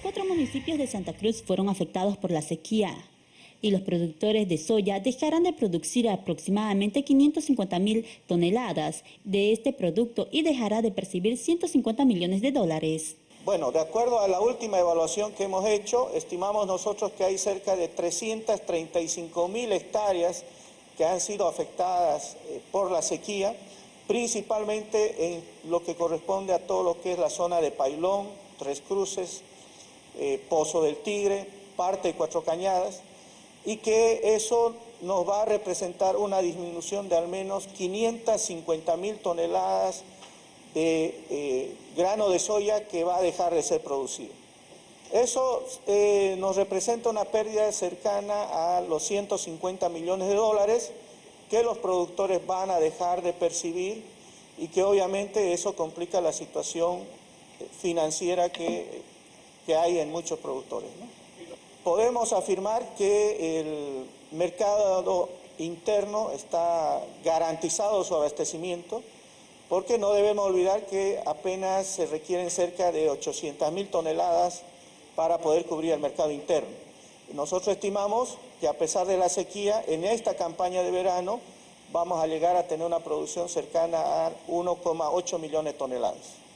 Cuatro municipios de Santa Cruz fueron afectados por la sequía y los productores de soya dejarán de producir aproximadamente 550 mil toneladas de este producto y dejará de percibir 150 millones de dólares. Bueno, de acuerdo a la última evaluación que hemos hecho, estimamos nosotros que hay cerca de 335 mil hectáreas que han sido afectadas eh, por la sequía, principalmente en lo que corresponde a todo lo que es la zona de Pailón, Tres Cruces, eh, Pozo del Tigre, parte de Cuatro Cañadas, y que eso nos va a representar una disminución de al menos 550 mil toneladas de eh, grano de soya que va a dejar de ser producido. Eso eh, nos representa una pérdida cercana a los 150 millones de dólares que los productores van a dejar de percibir y que obviamente eso complica la situación financiera que que hay en muchos productores. Podemos afirmar que el mercado interno está garantizado su abastecimiento, porque no debemos olvidar que apenas se requieren cerca de 800 mil toneladas para poder cubrir el mercado interno. Nosotros estimamos que a pesar de la sequía, en esta campaña de verano vamos a llegar a tener una producción cercana a 1,8 millones de toneladas.